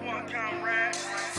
one, comrade.